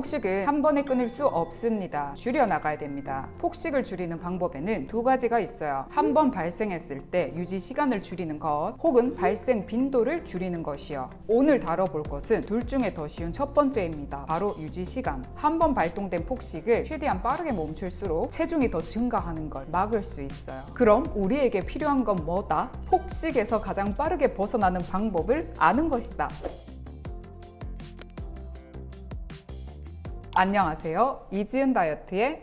폭식은 한 번에 끊을 수 없습니다. 줄여나가야 됩니다. 폭식을 줄이는 방법에는 두 가지가 있어요. 한 번 발생했을 때 유지 시간을 줄이는 것 혹은 발생 빈도를 줄이는 것이요. 오늘 다뤄볼 것은 둘 중에 더 쉬운 첫 번째입니다. 바로 유지 시간. 한 번 발동된 폭식을 최대한 빠르게 멈출수록 체중이 더 증가하는 걸 막을 수 있어요. 그럼 우리에게 필요한 건 뭐다? 폭식에서 가장 빠르게 벗어나는 방법을 아는 것이다. 안녕하세요. 이지은 다이어트의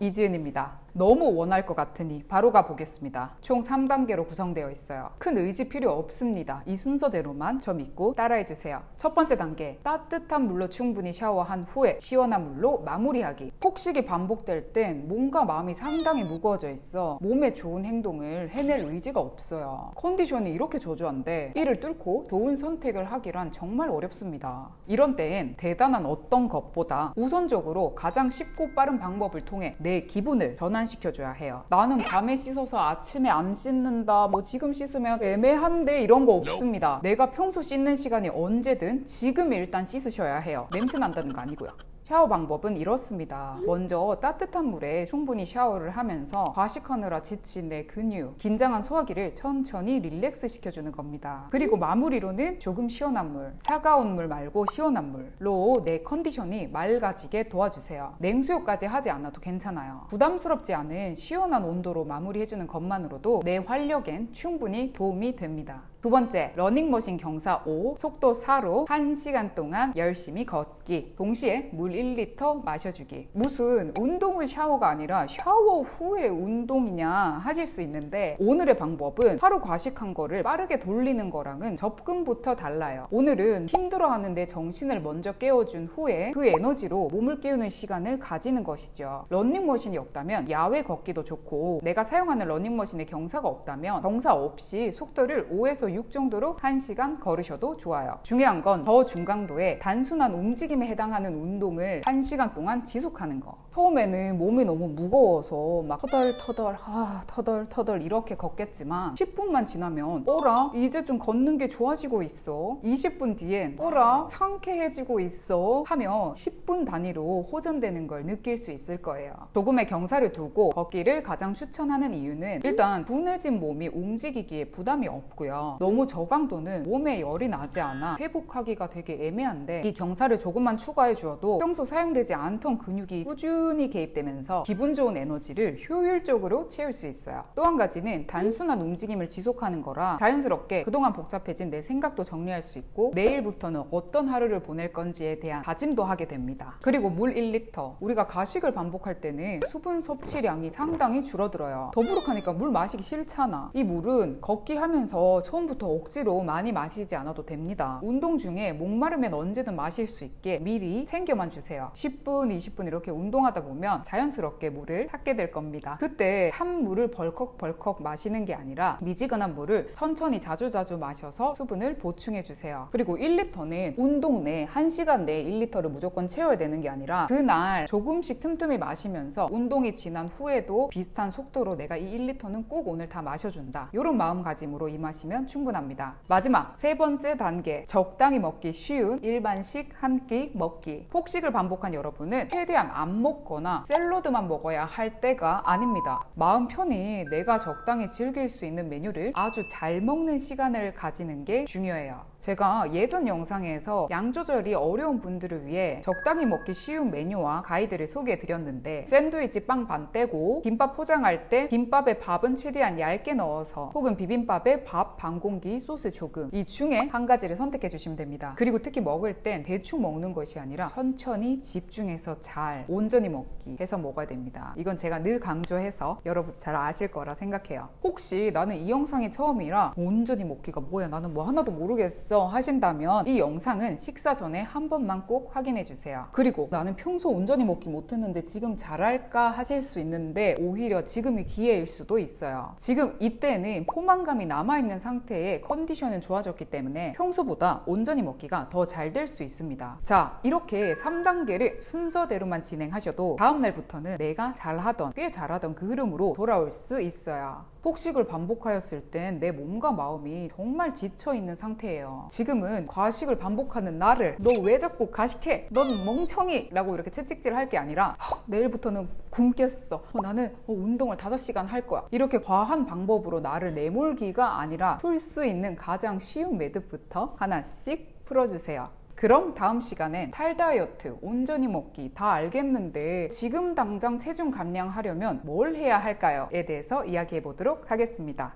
이지은입니다. 너무 원할 것 같으니 바로 가보겠습니다. 총 3단계로 구성되어 있어요. 큰 의지 필요 없습니다. 이 순서대로만 저 믿고 따라해주세요. 첫 번째 단계, 따뜻한 물로 충분히 샤워한 후에 시원한 물로 마무리하기. 폭식이 반복될 땐 뭔가 마음이 상당히 무거워져 있어 몸에 좋은 행동을 해낼 의지가 없어요. 컨디션이 이렇게 저조한데 이를 뚫고 좋은 선택을 하기란 정말 어렵습니다. 이런 때엔 대단한 어떤 것보다 우선적으로 가장 쉽고 빠른 방법을 통해 내 기분을 전환 시켜줘야 해요. 나는 밤에 씻어서 아침에 안 씻는다. 뭐 지금 씻으면 애매한데 이런 거 없습니다. 내가 평소 씻는 시간이 언제든 지금 일단 씻으셔야 해요. 냄새 난다는 거 아니고요. 샤워 방법은 이렇습니다. 먼저 따뜻한 물에 충분히 샤워를 하면서 과식하느라 지친 내 근육, 긴장한 소화기를 천천히 relax 시켜주는 겁니다. 그리고 마무리로는 조금 시원한 물, 차가운 물 말고 시원한 물로 내 컨디션이 맑아지게 도와주세요. 냉수욕까지 하지 않아도 괜찮아요. 부담스럽지 않은 시원한 온도로 마무리해주는 것만으로도 내 활력엔 충분히 도움이 됩니다. 두 번째, 러닝머신 경사 5, 속도 4로 1시간 동안 열심히 걷기. 동시에 물 1리터 마셔주기. 무슨 운동 후 샤워가 아니라 샤워 후에 운동이냐 하실 수 있는데 오늘의 방법은 하루 과식한 거를 빠르게 돌리는 거랑은 접근부터 달라요. 오늘은 힘들어하는데 정신을 먼저 깨워준 후에 그 에너지로 몸을 깨우는 시간을 가지는 것이죠. 러닝머신이 없다면 야외 걷기도 좋고 내가 사용하는 러닝머신에 경사가 없다면 경사 없이 속도를 5에서 6 정도로 1시간 걸으셔도 좋아요. 중요한 건 저 중강도의 단순한 움직임에 해당하는 운동을 1시간 동안 지속하는 거. 처음에는 몸이 너무 무거워서 막 터덜터덜 아, 터덜터덜 이렇게 걷겠지만 10분만 지나면 어라? 이제 좀 걷는 게 좋아지고 있어. 20분 뒤엔 어라? 상쾌해지고 있어. 하며 10분 단위로 호전되는 걸 느낄 수 있을 거예요. 조금의 경사를 두고 걷기를 가장 추천하는 이유는 일단 둔해진 몸이 움직이기에 부담이 없고요. 너무 저강도는 몸에 열이 나지 않아 회복하기가 되게 애매한데 이 경사를 조금만 추가해 주어도 평소 사용되지 않던 근육이 꾸준히 개입되면서 기분 좋은 에너지를 효율적으로 채울 수 있어요. 또 한 가지는 단순한 움직임을 지속하는 거라 자연스럽게 그동안 복잡해진 내 생각도 정리할 수 있고 내일부터는 어떤 하루를 보낼 건지에 대한 다짐도 하게 됩니다. 그리고 물 1리터 우리가 가식을 반복할 때는 수분 섭취량이 상당히 줄어들어요. 더부룩하니까 물 마시기 싫잖아. 이 물은 걷기 하면서 처음부터 억지로 많이 마시지 않아도 됩니다. 운동 중에 목마르면 언제든 마실 수 있게 미리 챙겨만 주세요. 10분 20분 이렇게 운동하 다 보면 자연스럽게 물을 찾게 될 겁니다. 그때 찬 물을 벌컥벌컥 마시는 게 아니라 미지근한 물을 천천히 자주자주 마셔서 수분을 보충해 주세요. 그리고 1리터는 운동 내 1시간 내에 1리터를 무조건 채워야 되는 게 아니라 그날 조금씩 틈틈이 마시면서 운동이 지난 후에도 비슷한 속도로 내가 이 1리터는 꼭 오늘 다 마셔준다. 이런 마음가짐으로 임하시면 충분합니다. 마지막 세 번째 단계 적당히 먹기 쉬운 일반식 한 끼 먹기. 폭식을 반복한 여러분은 최대한 안 먹 거나 샐러드만 먹어야 할 때가 아닙니다. 마음 편히 내가 적당히 즐길 수 있는 메뉴를 아주 잘 먹는 시간을 가지는 게 중요해요 제가 예전 영상에서 양 조절이 어려운 분들을 위해 적당히 먹기 쉬운 메뉴와 가이드를 소개해 드렸는데 샌드위치 빵 반 떼고 김밥 포장할 때 김밥에 밥은 최대한 얇게 넣어서 혹은 비빔밥에 밥 반 공기 소스 조금 이 중에 한 가지를 선택해 주시면 됩니다. 그리고 특히 먹을 땐 대충 먹는 것이 아니라 천천히 집중해서 잘 온전히 먹기 해서 먹어야 됩니다. 이건 제가 늘 강조해서 여러분 잘 아실 거라 생각해요. 혹시 나는 이 영상이 처음이라 온전히 먹기가 뭐야? 나는 뭐 하나도 모르겠어 하신다면 이 영상은 식사 전에 한 번만 꼭 확인해 주세요. 그리고 나는 평소 온전히 먹기 못했는데 지금 잘할까 하실 수 있는데 오히려 지금이 기회일 수도 있어요. 지금 이때는 포만감이 남아있는 상태에 컨디션은 좋아졌기 때문에 평소보다 온전히 먹기가 더 잘 될 수 있습니다. 자 이렇게 3단계를 순서대로만 진행하셔도 다음날부터는 내가 잘하던 꽤 잘하던 그 흐름으로 돌아올 수 있어요. 폭식을 반복하였을 땐 내 몸과 마음이 정말 지쳐 있는 상태예요 지금은 과식을 반복하는 나를 너 왜 자꾸 과식해? 넌 멍청이! 라고 이렇게 채찍질 할 게 아니라 "헉, 내일부터는 굶겠어. 어, 나는 어, 운동을 5시간 할 거야. 이렇게 과한 방법으로 나를 내몰기가 아니라 풀 수 있는 가장 쉬운 매듭부터 하나씩 풀어주세요. 그럼 다음 시간엔 탈다이어트, 온전히 먹기 다 알겠는데 지금 당장 체중 감량하려면 뭘 해야 할까요?에 대해서 이야기해 보도록 하겠습니다.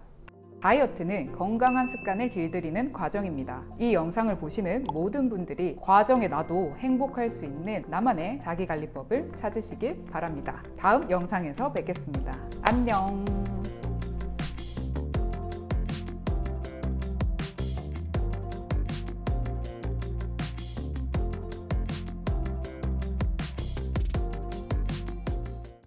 다이어트는 건강한 습관을 길들이는 과정입니다. 이 영상을 보시는 모든 분들이 과정에 나도 행복할 수 있는 나만의 자기관리법을 찾으시길 바랍니다. 다음 영상에서 뵙겠습니다. 안녕!